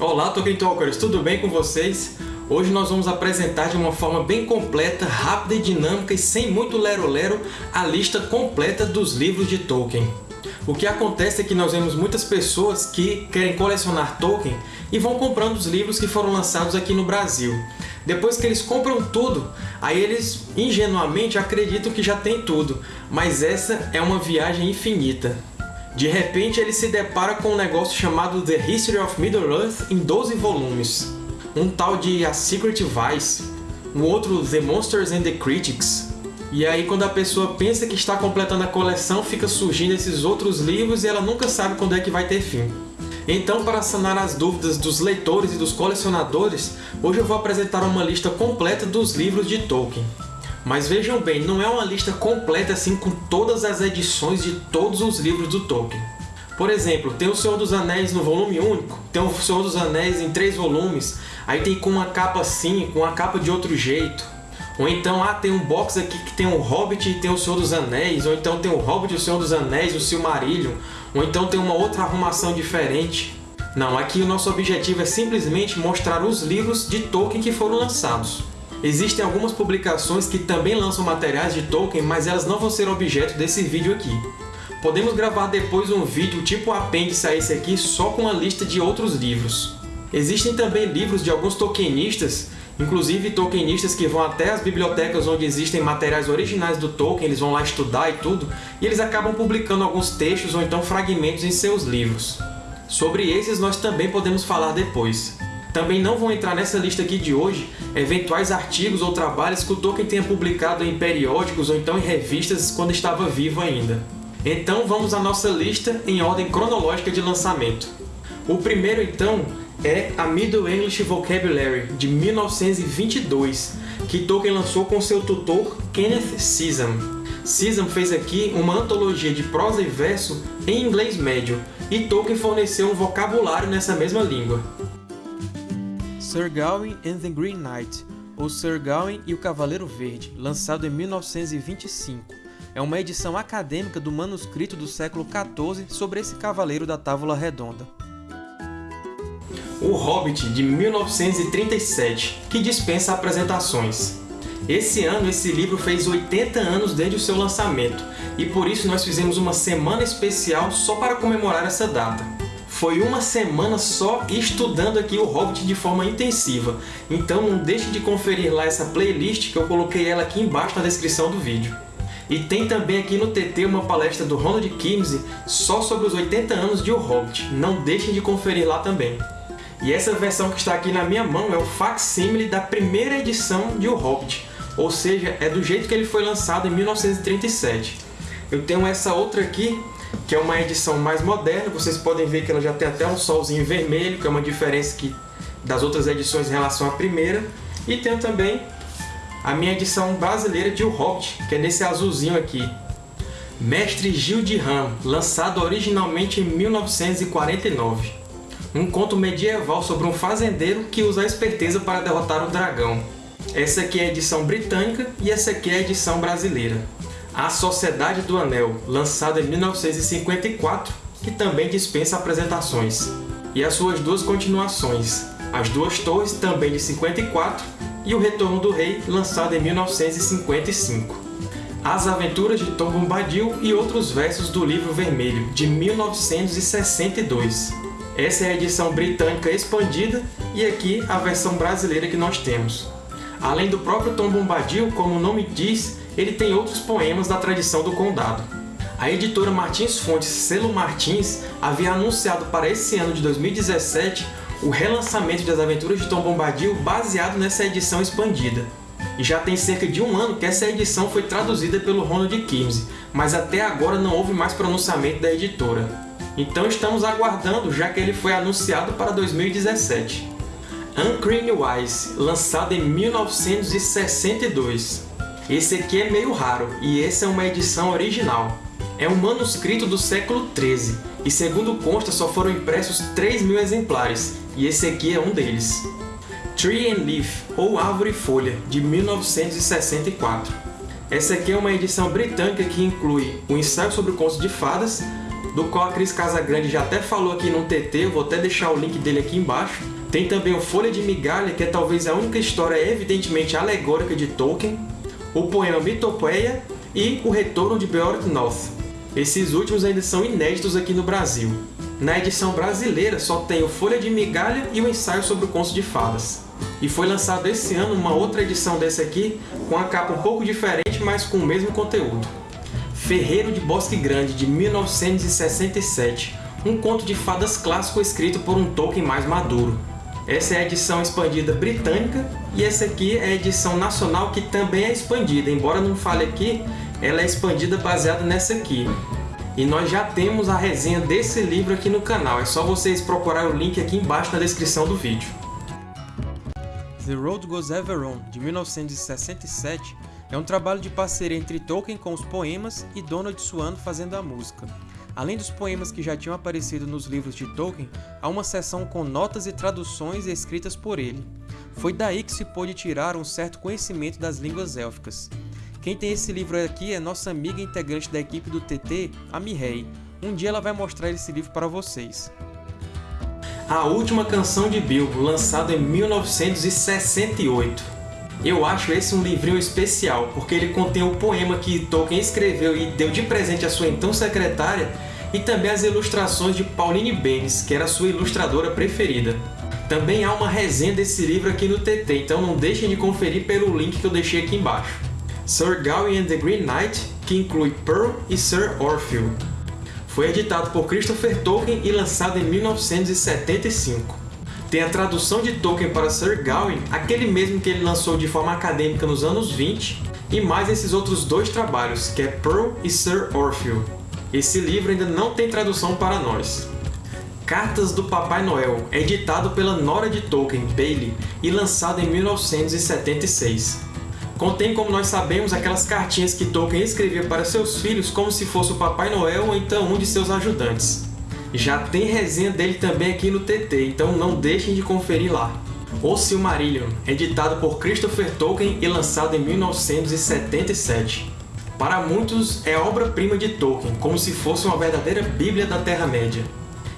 Olá, Tolkien Talkers! Tudo bem com vocês? Hoje nós vamos apresentar de uma forma bem completa, rápida e dinâmica e sem muito lero-lero a lista completa dos livros de Tolkien. O que acontece é que nós vemos muitas pessoas que querem colecionar Tolkien e vão comprando os livros que foram lançados aqui no Brasil. Depois que eles compram tudo, aí eles ingenuamente acreditam que já tem tudo, mas essa é uma viagem infinita. De repente, ele se depara com um negócio chamado The History of Middle-earth em 12 volumes. Um tal de A Secret Vice, um outro The Monsters and the Critics. E aí, quando a pessoa pensa que está completando a coleção, fica surgindo esses outros livros e ela nunca sabe quando é que vai ter fim. Então, para sanar as dúvidas dos leitores e dos colecionadores, hoje eu vou apresentar uma lista completa dos livros de Tolkien. Mas vejam bem, não é uma lista completa assim com todas as edições de todos os livros do Tolkien. Por exemplo, tem O Senhor dos Anéis no volume único, tem O Senhor dos Anéis em três volumes, aí tem com uma capa assim, com uma capa de outro jeito. Ou então, ah, tem um box aqui que tem o Hobbit e tem o Senhor dos Anéis, ou então tem o Hobbit, o Senhor dos Anéis, o Silmarillion, ou então tem uma outra arrumação diferente. Não, aqui o nosso objetivo é simplesmente mostrar os livros de Tolkien que foram lançados. Existem algumas publicações que também lançam materiais de Tolkien, mas elas não vão ser objeto desse vídeo aqui. Podemos gravar depois um vídeo tipo apêndice a esse aqui só com a lista de outros livros. Existem também livros de alguns tolkienistas, inclusive tolkienistas que vão até as bibliotecas onde existem materiais originais do Tolkien, eles vão lá estudar e tudo, e eles acabam publicando alguns textos ou então fragmentos em seus livros. Sobre esses nós também podemos falar depois. Também não vão entrar nessa lista aqui de hoje eventuais artigos ou trabalhos que o Tolkien tenha publicado em periódicos ou então em revistas quando estava vivo ainda. Então vamos à nossa lista em ordem cronológica de lançamento. O primeiro, então, é a Middle English Vocabulary, de 1922, que Tolkien lançou com seu tutor Kenneth Sisam. Sisam fez aqui uma antologia de prosa e verso em inglês médio, e Tolkien forneceu um vocabulário nessa mesma língua. Sir Gawain and the Green Knight, ou Sir Gawain e o Cavaleiro Verde, lançado em 1925. É uma edição acadêmica do manuscrito do século XIV sobre esse Cavaleiro da Távola Redonda. O Hobbit, de 1937, que dispensa apresentações. Esse ano, esse livro fez 80 anos desde o seu lançamento, e por isso nós fizemos uma semana especial só para comemorar essa data foi uma semana só estudando aqui o Hobbit de forma intensiva. Então não deixe de conferir lá essa playlist que eu coloquei ela aqui embaixo na descrição do vídeo. E tem também aqui no TT uma palestra do Ronald Kimsey só sobre os 80 anos de O Hobbit. Não deixem de conferir lá também. E essa versão que está aqui na minha mão é o facsímile da primeira edição de O Hobbit, ou seja, é do jeito que ele foi lançado em 1937. Eu tenho essa outra aqui que é uma edição mais moderna. Vocês podem ver que ela já tem até um solzinho vermelho, que é uma diferença que, das outras edições em relação à primeira. E tem também a minha edição brasileira de O Hobbit, que é nesse azulzinho aqui. Mestre Gil de Ram, lançado originalmente em 1949. Um conto medieval sobre um fazendeiro que usa a esperteza para derrotar o dragão. Essa aqui é a edição britânica e essa aqui é a edição brasileira. A Sociedade do Anel, lançado em 1954, que também dispensa apresentações. E as suas duas continuações, As Duas Torres, também de 54, e O Retorno do Rei, lançado em 1955. As Aventuras de Tom Bombadil e outros versos do Livro Vermelho, de 1962. Essa é a edição britânica expandida e aqui a versão brasileira que nós temos. Além do próprio Tom Bombadil, como o nome diz, ele tem outros poemas da tradição do Condado. A editora Martins Fontes Selo Martins havia anunciado para esse ano de 2017 o relançamento das Aventuras de Tom Bombadil baseado nessa edição expandida. E já tem cerca de um ano que essa edição foi traduzida pelo Ronald Kimsey, mas até agora não houve mais pronunciamento da editora. Então estamos aguardando, já que ele foi anunciado para 2017. Uncrane Wise, lançado em 1962. Esse aqui é meio raro, e essa é uma edição original. É um manuscrito do século XIII, e segundo consta só foram impressos 3 mil exemplares, e esse aqui é um deles. Tree and Leaf, ou Árvore e Folha, de 1964. Essa aqui é uma edição britânica que inclui o ensaio sobre o conto de fadas, do qual a Cris Casagrande já até falou aqui no TT, eu vou até deixar o link dele aqui embaixo. Tem também o Folha de Migalha, que é talvez a única história evidentemente alegórica de Tolkien, o poema Mitopeia e o Retorno de Beorth North. Esses últimos ainda são inéditos aqui no Brasil. Na edição brasileira só tem o Folha de Migalha e o ensaio sobre o Conto de Fadas. E foi lançado esse ano uma outra edição desse aqui, com a capa um pouco diferente, mas com o mesmo conteúdo. Ferreiro de Bosque Grande, de 1967, um conto de fadas clássico escrito por um Tolkien mais maduro. Essa é a edição expandida britânica, e essa aqui é a edição nacional que também é expandida, embora não fale aqui, ela é expandida baseada nessa aqui. E nós já temos a resenha desse livro aqui no canal, é só vocês procurarem o link aqui embaixo na descrição do vídeo. The Road Goes Ever On, de 1967, é um trabalho de parceria entre Tolkien com os poemas e Donald Swan fazendo a música. Além dos poemas que já tinham aparecido nos livros de Tolkien, há uma seção com notas e traduções escritas por ele. Foi daí que se pôde tirar um certo conhecimento das línguas élficas. Quem tem esse livro aqui é nossa amiga integrante da equipe do TT, a Mirrei. Um dia ela vai mostrar esse livro para vocês. A Última Canção de Bilbo, lançado em 1968. Eu acho esse um livrinho especial, porque ele contém o poema que Tolkien escreveu e deu de presente à sua então secretária, e também as ilustrações de Pauline Benes, que era sua ilustradora preferida. Também há uma resenha desse livro aqui no TT, então não deixem de conferir pelo link que eu deixei aqui embaixo. Sir Gawain and the Green Knight, que inclui Pearl e Sir Orfield. Foi editado por Christopher Tolkien e lançado em 1975. Tem a tradução de Tolkien para Sir Gawain, aquele mesmo que ele lançou de forma acadêmica nos anos 20, e mais esses outros dois trabalhos, que é Pearl e Sir Orfield. Esse livro ainda não tem tradução para nós. Cartas do Papai Noel, editado pela Nora de Tolkien, Bailey, e lançado em 1976. Contém, como nós sabemos, aquelas cartinhas que Tolkien escrevia para seus filhos como se fosse o Papai Noel ou então um de seus ajudantes. Já tem resenha dele também aqui no TT, então não deixem de conferir lá. O Silmarillion, editado por Christopher Tolkien e lançado em 1977. Para muitos, é obra-prima de Tolkien, como se fosse uma verdadeira Bíblia da Terra-média.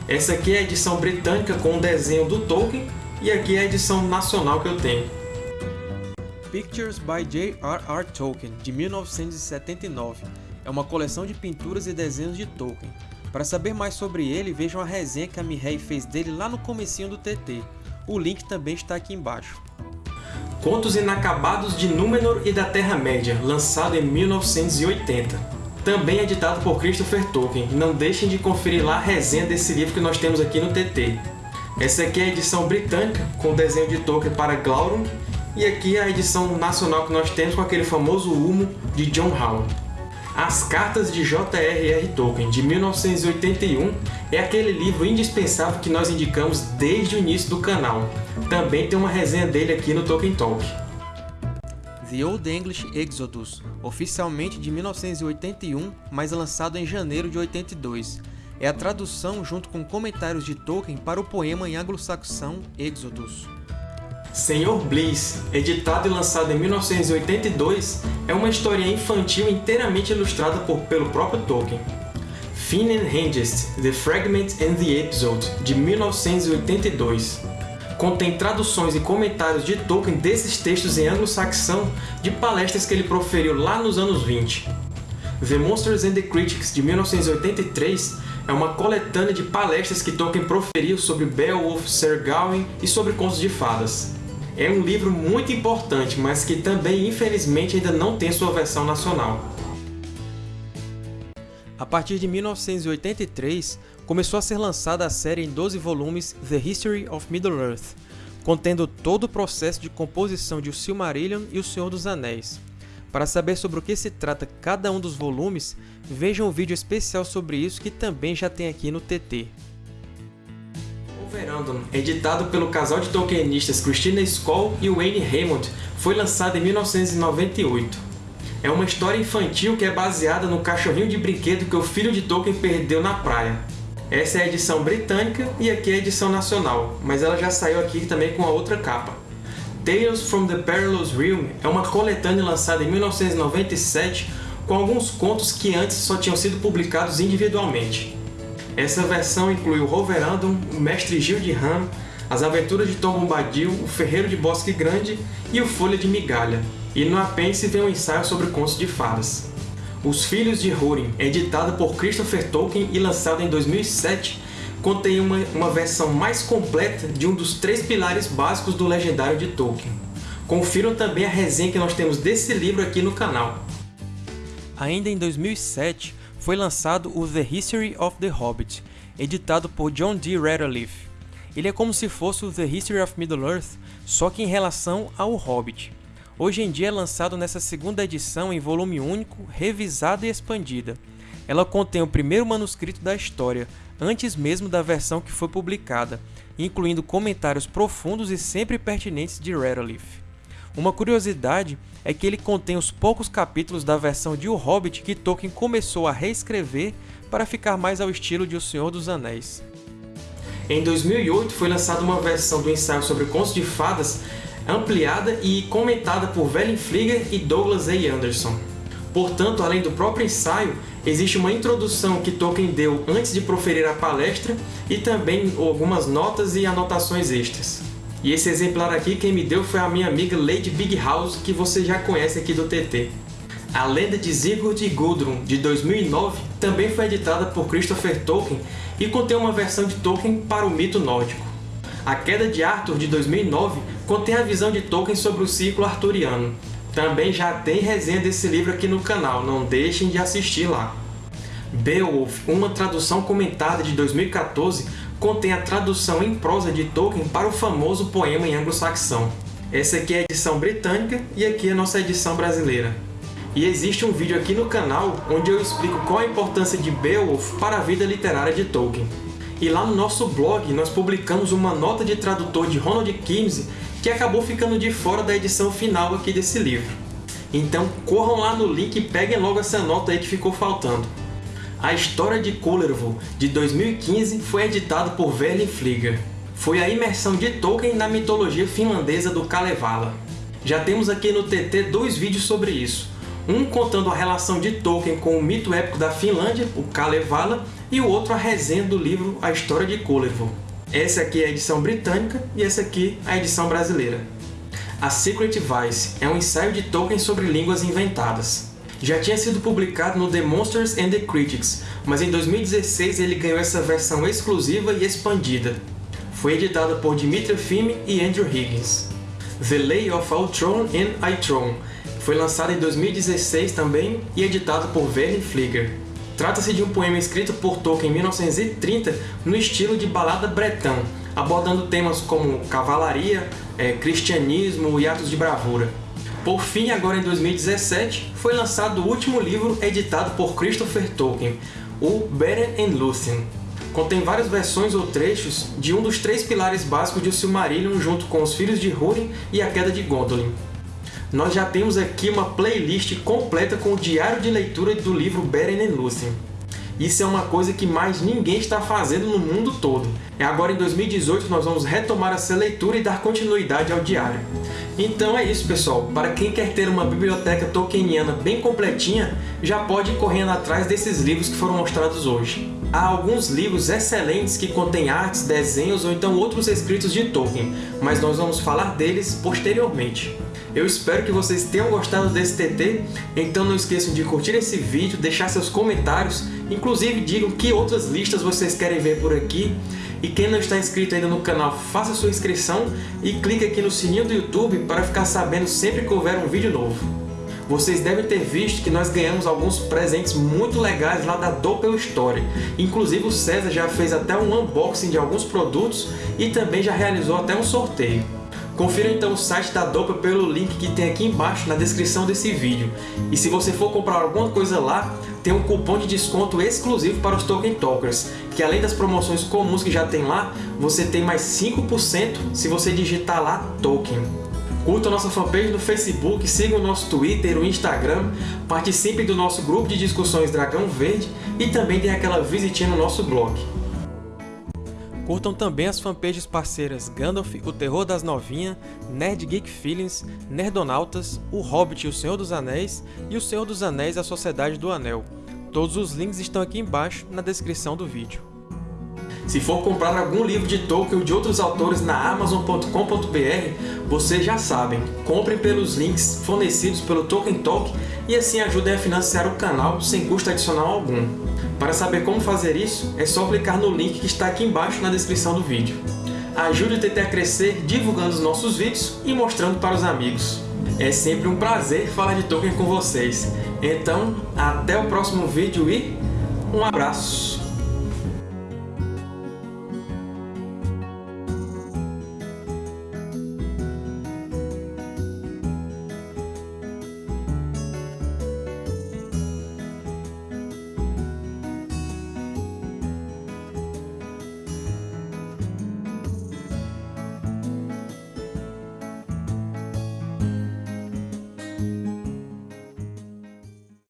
Essa aqui é a edição britânica com o desenho do Tolkien, e aqui é a edição nacional que eu tenho. Pictures by J.R.R. Tolkien, de 1979. É uma coleção de pinturas e desenhos de Tolkien. Para saber mais sobre ele, vejam a resenha que a Mihei fez dele lá no comecinho do TT. O link também está aqui embaixo. Contos Inacabados de Númenor e da Terra-média, lançado em 1980. Também editado por Christopher Tolkien. Não deixem de conferir lá a resenha desse livro que nós temos aqui no TT. Essa aqui é a edição britânica, com o desenho de Tolkien para Glaurung e aqui a edição nacional que nós temos com aquele famoso humo de John Howard. As Cartas de J.R.R. Tolkien, de 1981, é aquele livro indispensável que nós indicamos desde o início do canal. Também tem uma resenha dele aqui no Tolkien Talk. The Old English Exodus, oficialmente de 1981, mas lançado em janeiro de 82. É a tradução junto com comentários de Tolkien para o poema em anglo-saxão Exodus. Senhor Bliss, editado e lançado em 1982, é uma história infantil inteiramente ilustrada por, pelo próprio Tolkien. Finn and Hengist, The Fragment and the Episode, de 1982. Contém traduções e comentários de Tolkien desses textos em anglo-saxão de palestras que ele proferiu lá nos anos 20. The Monsters and the Critics, de 1983, é uma coletânea de palestras que Tolkien proferiu sobre Beowulf, Sir Gawain e sobre contos de fadas. É um livro muito importante, mas que também, infelizmente, ainda não tem sua versão nacional. A partir de 1983, começou a ser lançada a série em 12 volumes The History of Middle-earth, contendo todo o processo de composição de O Silmarillion e O Senhor dos Anéis. Para saber sobre o que se trata cada um dos volumes, vejam um vídeo especial sobre isso que também já tem aqui no TT. Editado pelo casal de tolkienistas Christina Skoll e Wayne Raymond, foi lançado em 1998. É uma história infantil que é baseada no cachorrinho de brinquedo que o filho de Tolkien perdeu na praia. Essa é a edição britânica e aqui é a edição nacional, mas ela já saiu aqui também com a outra capa. Tales from the Perilous Realm é uma coletânea lançada em 1997 com alguns contos que antes só tinham sido publicados individualmente. Essa versão inclui o Roverandom, o Mestre Gil de Ram, as Aventuras de Tom Bombadil, o Ferreiro de Bosque Grande e o Folha de Migalha. E no apêndice vem um ensaio sobre contos de fadas. Os Filhos de Húrin, editado por Christopher Tolkien e lançado em 2007, contém uma, uma versão mais completa de um dos três pilares básicos do legendário de Tolkien. Confiram também a resenha que nós temos desse livro aqui no canal. Ainda em 2007, foi lançado o The History of the Hobbit, editado por John D. Radcliffe. Ele é como se fosse o The History of Middle-earth, só que em relação ao Hobbit. Hoje em dia é lançado nessa segunda edição em volume único, revisada e expandida. Ela contém o primeiro manuscrito da história, antes mesmo da versão que foi publicada, incluindo comentários profundos e sempre pertinentes de Radcliffe. Uma curiosidade é que ele contém os poucos capítulos da versão de O Hobbit que Tolkien começou a reescrever para ficar mais ao estilo de O Senhor dos Anéis. Em 2008 foi lançada uma versão do ensaio sobre contos de fadas ampliada e comentada por Velen Flieger e Douglas A. Anderson. Portanto, além do próprio ensaio, existe uma introdução que Tolkien deu antes de proferir a palestra e também algumas notas e anotações extras. E esse exemplar aqui quem me deu foi a minha amiga Lady Big House, que você já conhece aqui do TT. A Lenda de Sigurd e Gudrun, de 2009, também foi editada por Christopher Tolkien e contém uma versão de Tolkien para o mito nórdico. A Queda de Arthur, de 2009, contém a visão de Tolkien sobre o ciclo arturiano. Também já tem resenha desse livro aqui no canal, não deixem de assistir lá. Beowulf, uma tradução comentada de 2014, contém a tradução em prosa de Tolkien para o famoso poema em anglo-saxão. Essa aqui é a edição britânica e aqui é a nossa edição brasileira. E existe um vídeo aqui no canal onde eu explico qual a importância de Beowulf para a vida literária de Tolkien. E lá no nosso blog nós publicamos uma nota de tradutor de Ronald Kimsey que acabou ficando de fora da edição final aqui desse livro. Então corram lá no link e peguem logo essa nota aí que ficou faltando. A História de Kullervo, de 2015, foi editada por Verlin Flieger. Foi a imersão de Tolkien na mitologia finlandesa do Kalevala. Já temos aqui no TT dois vídeos sobre isso, um contando a relação de Tolkien com o mito épico da Finlândia, o Kalevala, e o outro a resenha do livro A História de Kullervo. Essa aqui é a edição britânica e essa aqui a edição brasileira. A Secret Vice é um ensaio de Tolkien sobre línguas inventadas. Já tinha sido publicado no The Monsters and the Critics, mas em 2016 ele ganhou essa versão exclusiva e expandida. Foi editada por Dimitri Fimi e Andrew Higgins. The Lay of Ultron and Itron foi lançado em 2016 também e editado por Vernon Flieger. Trata-se de um poema escrito por Tolkien em 1930 no estilo de balada bretã, abordando temas como cavalaria, é, cristianismo e atos de bravura. Por fim, agora em 2017, foi lançado o último livro editado por Christopher Tolkien, o Beren and Lúthien. Contém várias versões ou trechos de um dos três pilares básicos de Silmarillion junto com Os Filhos de Húrin e A Queda de Gondolin nós já temos aqui uma playlist completa com o diário de leitura do livro Beren and Lúthien. Isso é uma coisa que mais ninguém está fazendo no mundo todo. É agora em 2018 nós vamos retomar essa leitura e dar continuidade ao diário. Então é isso, pessoal. Para quem quer ter uma biblioteca tolkieniana bem completinha, já pode ir correndo atrás desses livros que foram mostrados hoje. Há alguns livros excelentes que contêm artes, desenhos ou então outros escritos de Tolkien, mas nós vamos falar deles posteriormente. Eu espero que vocês tenham gostado desse TT, então não esqueçam de curtir esse vídeo, deixar seus comentários, inclusive digam que outras listas vocês querem ver por aqui. E quem não está inscrito ainda no canal, faça sua inscrição e clique aqui no sininho do YouTube para ficar sabendo sempre que houver um vídeo novo. Vocês devem ter visto que nós ganhamos alguns presentes muito legais lá da Doppel Story. Inclusive o César já fez até um unboxing de alguns produtos e também já realizou até um sorteio. Confira então o site da Dopa pelo link que tem aqui embaixo na descrição desse vídeo. E se você for comprar alguma coisa lá, tem um cupom de desconto exclusivo para os Tolkien Talkers, que além das promoções comuns que já tem lá, você tem mais 5% se você digitar lá Tolkien. Curta a nossa fanpage no Facebook, siga o nosso Twitter, o Instagram, participe do nosso grupo de discussões Dragão Verde e também dê aquela visitinha no nosso blog. Curtam também as fanpages parceiras Gandalf, o Terror das Novinhas, Nerd Geek Feelings, Nerdonautas, O Hobbit e o Senhor dos Anéis e O Senhor dos Anéis a Sociedade do Anel. Todos os links estão aqui embaixo na descrição do vídeo. Se for comprar algum livro de Tolkien ou de outros autores na Amazon.com.br, vocês já sabem, comprem pelos links fornecidos pelo Tolkien Talk e assim ajudem a financiar o canal sem custo adicional algum. Para saber como fazer isso, é só clicar no link que está aqui embaixo na descrição do vídeo. Ajude o TT a crescer divulgando os nossos vídeos e mostrando para os amigos. É sempre um prazer falar de Tolkien com vocês. Então, até o próximo vídeo e um abraço!